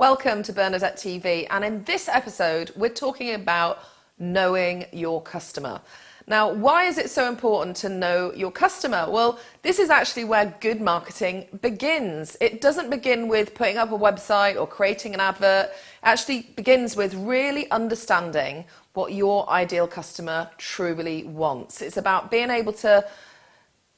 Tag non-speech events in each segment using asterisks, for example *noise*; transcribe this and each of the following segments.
Welcome to Bernadette TV, and in this episode, we're talking about knowing your customer. Now, why is it so important to know your customer? Well, this is actually where good marketing begins. It doesn't begin with putting up a website or creating an advert. It actually begins with really understanding what your ideal customer truly wants. It's about being able to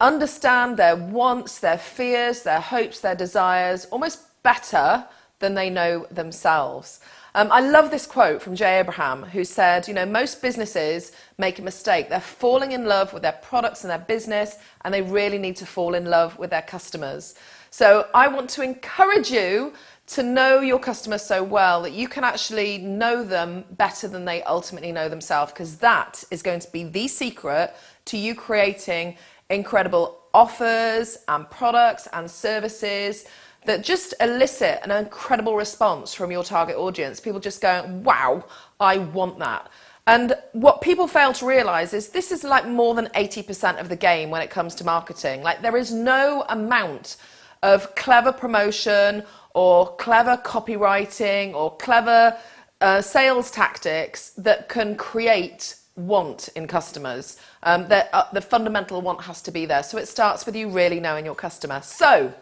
understand their wants, their fears, their hopes, their desires almost better than they know themselves. Um, I love this quote from Jay Abraham, who said, you know, most businesses make a mistake. They're falling in love with their products and their business, and they really need to fall in love with their customers. So I want to encourage you to know your customers so well that you can actually know them better than they ultimately know themselves, because that is going to be the secret to you creating incredible offers and products and services that just elicit an incredible response from your target audience. People just going, wow, I want that. And what people fail to realize is this is like more than 80% of the game when it comes to marketing. Like there is no amount of clever promotion or clever copywriting or clever uh, sales tactics that can create want in customers. Um, that, uh, the fundamental want has to be there. So it starts with you really knowing your customer. So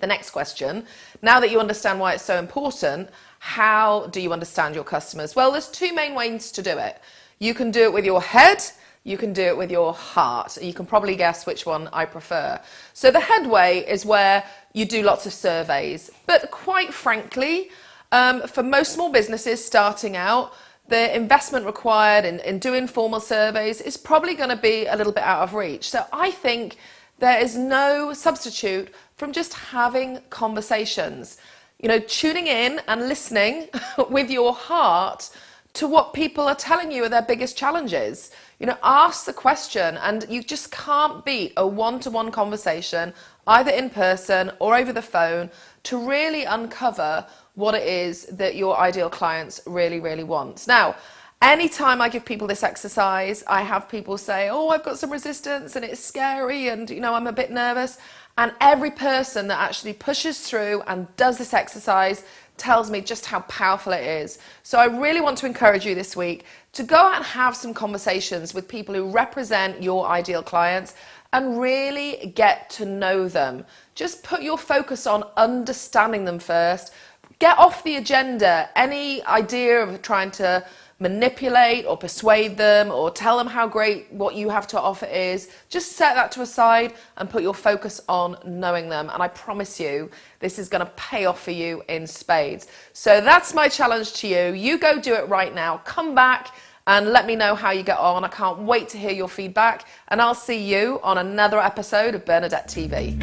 the next question, now that you understand why it's so important, how do you understand your customers? Well, there's two main ways to do it. You can do it with your head, you can do it with your heart. You can probably guess which one I prefer. So the headway is where you do lots of surveys. But quite frankly, um, for most small businesses starting out, the investment required in, in doing formal surveys is probably going to be a little bit out of reach. So I think there is no substitute from just having conversations. You know, tuning in and listening *laughs* with your heart to what people are telling you are their biggest challenges. You know, ask the question and you just can't beat a one-to-one conversation either in person or over the phone to really uncover what it is that your ideal clients really, really want. Now, anytime I give people this exercise, I have people say, oh, I've got some resistance and it's scary and, you know, I'm a bit nervous. And every person that actually pushes through and does this exercise tells me just how powerful it is. So I really want to encourage you this week to go out and have some conversations with people who represent your ideal clients and really get to know them. Just put your focus on understanding them first. Get off the agenda any idea of trying to manipulate or persuade them or tell them how great what you have to offer is. Just set that to a side and put your focus on knowing them. And I promise you, this is going to pay off for you in spades. So that's my challenge to you. You go do it right now. Come back and let me know how you get on. I can't wait to hear your feedback. And I'll see you on another episode of Bernadette TV.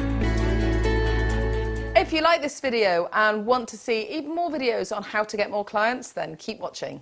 If you like this video and want to see even more videos on how to get more clients, then keep watching.